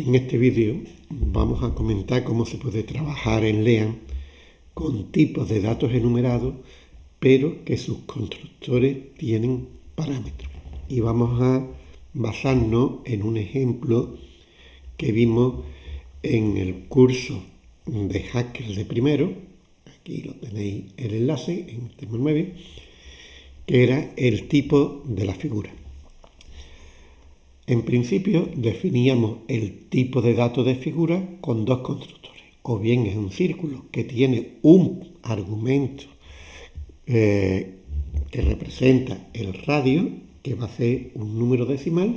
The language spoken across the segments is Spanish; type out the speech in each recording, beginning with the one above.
En este vídeo vamos a comentar cómo se puede trabajar en LEAN con tipos de datos enumerados, pero que sus constructores tienen parámetros. Y vamos a basarnos en un ejemplo que vimos en el curso de hackers de primero, aquí lo tenéis el enlace en el tema 9, que era el tipo de la figura. En principio definíamos el tipo de dato de figura con dos constructores. O bien es un círculo que tiene un argumento eh, que representa el radio, que va a ser un número decimal,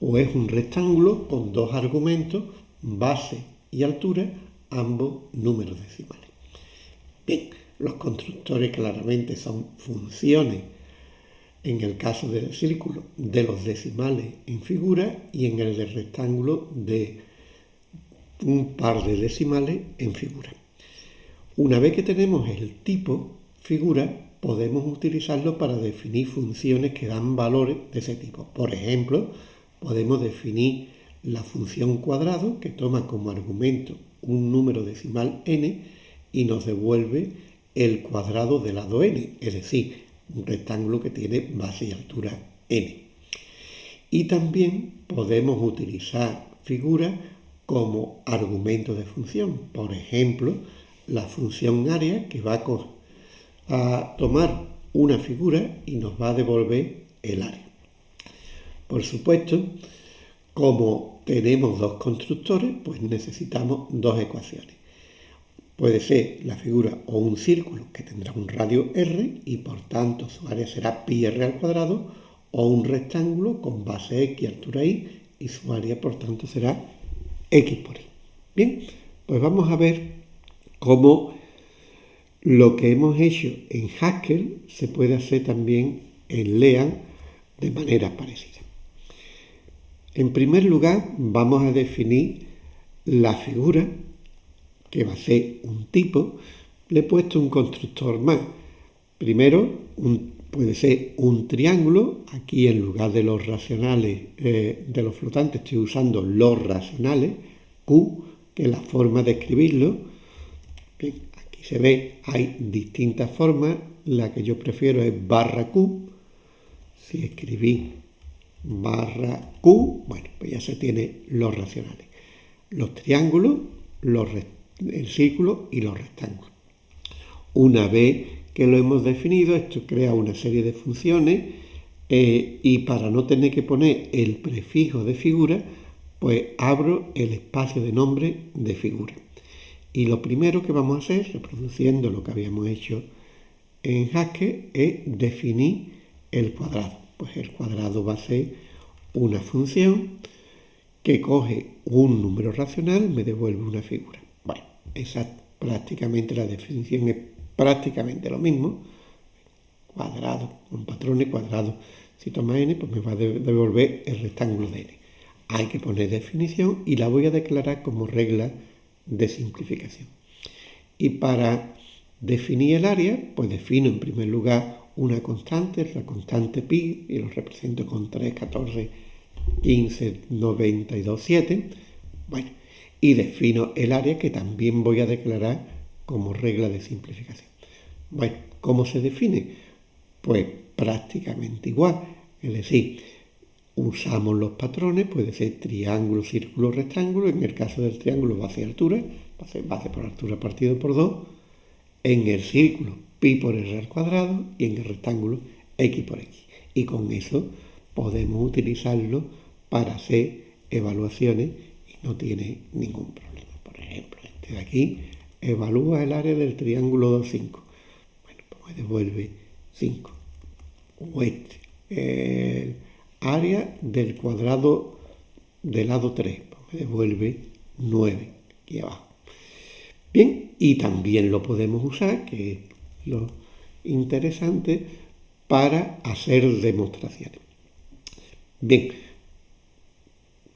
o es un rectángulo con dos argumentos, base y altura, ambos números decimales. Bien, los constructores claramente son funciones en el caso del círculo de los decimales en figura y en el del rectángulo de un par de decimales en figura. Una vez que tenemos el tipo figura, podemos utilizarlo para definir funciones que dan valores de ese tipo. Por ejemplo, podemos definir la función cuadrado que toma como argumento un número decimal n y nos devuelve el cuadrado del lado n, es decir, un rectángulo que tiene base y altura n. Y también podemos utilizar figuras como argumento de función. Por ejemplo, la función área que va a, tomar una figura y nos va a devolver el área. Por supuesto, como tenemos dos constructores, pues necesitamos dos ecuaciones. Puede ser la figura o un círculo que tendrá un radio r y por tanto su área será pi r al cuadrado o un rectángulo con base x y altura y y su área por tanto será x por y. Bien, pues vamos a ver cómo lo que hemos hecho en Haskell se puede hacer también en Lean de manera parecida. En primer lugar vamos a definir la figura que va a ser un tipo, le he puesto un constructor más. Primero, puede ser un triángulo, aquí en lugar de los racionales eh, de los flotantes estoy usando los racionales, Q, que es la forma de escribirlo. aquí se ve, hay distintas formas, la que yo prefiero es barra Q. Si escribí barra Q, bueno, pues ya se tiene los racionales. Los triángulos, los rectángulos el círculo y los rectángulos. Una vez que lo hemos definido, esto crea una serie de funciones eh, y para no tener que poner el prefijo de figura, pues abro el espacio de nombre de figura. Y lo primero que vamos a hacer, reproduciendo lo que habíamos hecho en Haskell, es definir el cuadrado. Pues el cuadrado va a ser una función que coge un número racional, me devuelve una figura. Esa prácticamente la definición es prácticamente lo mismo. Cuadrado, un patrón y cuadrado. Si toma n, pues me va a devolver el rectángulo de n. Hay que poner definición y la voy a declarar como regla de simplificación. Y para definir el área, pues defino en primer lugar una constante, la constante pi, y lo represento con 3, 14, 15, 92, 7. Bueno, y defino el área que también voy a declarar como regla de simplificación. Bueno, ¿cómo se define? Pues prácticamente igual, es decir, usamos los patrones, puede ser triángulo, círculo, rectángulo, en el caso del triángulo base y altura, base, base por altura partido por 2, en el círculo pi por r al cuadrado y en el rectángulo x por x. Y con eso podemos utilizarlo para hacer evaluaciones no tiene ningún problema. Por ejemplo, este de aquí evalúa el área del triángulo 2,5. Bueno, pues me devuelve 5. O este, el área del cuadrado del lado 3, pues me devuelve 9 aquí abajo. Bien, y también lo podemos usar, que es lo interesante, para hacer demostraciones. Bien,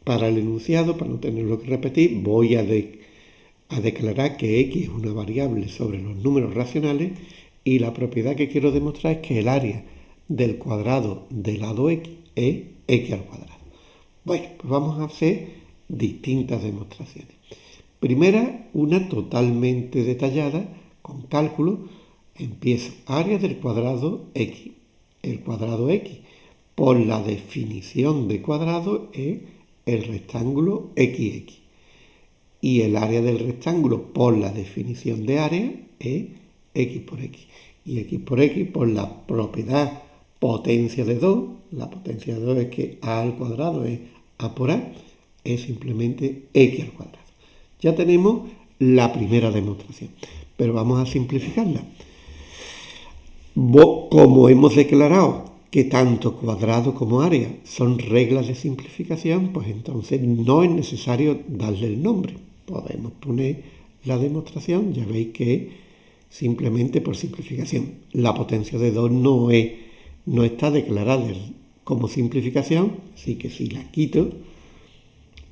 para el enunciado, para no tenerlo que repetir, voy a, declarar que x es una variable sobre los números racionales y la propiedad que quiero demostrar es que el área del cuadrado del lado x es x al cuadrado. Bueno, pues vamos a hacer distintas demostraciones. Primera, una totalmente detallada con cálculo. Empiezo área del cuadrado x. El cuadrado x por la definición de cuadrado es el rectángulo XX. Y el área del rectángulo por la definición de área es x por x. Y x por x por la propiedad potencia de 2, la potencia de 2 es que a al cuadrado es a por a, es simplemente x al cuadrado. Ya tenemos la primera demostración, pero vamos a simplificarla. Como hemos declarado que tanto cuadrado como área son reglas de simplificación, pues entonces no es necesario darle el nombre. Podemos poner la demostración, ya veis que simplemente por simplificación. La potencia de 2 no, es, no está declarada como simplificación, así que si la quito,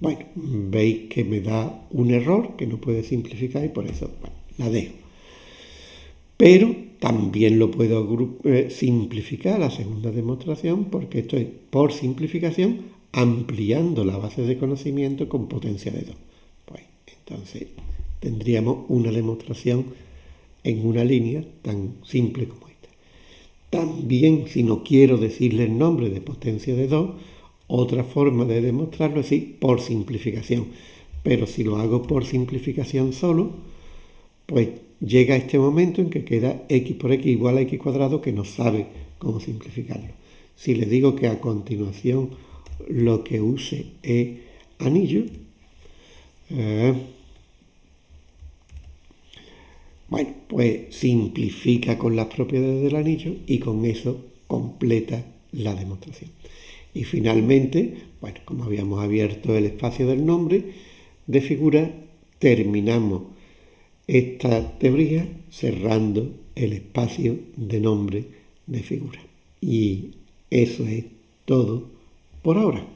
bueno, veis que me da un error que no puede simplificar y por eso la dejo. Pero también lo puedo eh, simplificar la segunda demostración porque estoy por simplificación ampliando la base de conocimiento con potencia de 2. Pues, entonces tendríamos una demostración en una línea tan simple como esta. También si no quiero decirle el nombre de potencia de 2, otra forma de demostrarlo es decir, por simplificación. Pero si lo hago por simplificación solo, pues llega este momento en que queda x por x igual a x cuadrado que no sabe cómo simplificarlo. Si le digo que a continuación lo que use es anillo, eh, bueno, pues simplifica con las propiedades del anillo y con eso completa la demostración. Y finalmente, bueno, como habíamos abierto el espacio del nombre de figura, terminamos esta teoría cerrando el espacio de nombre de figura. Y eso es todo por ahora.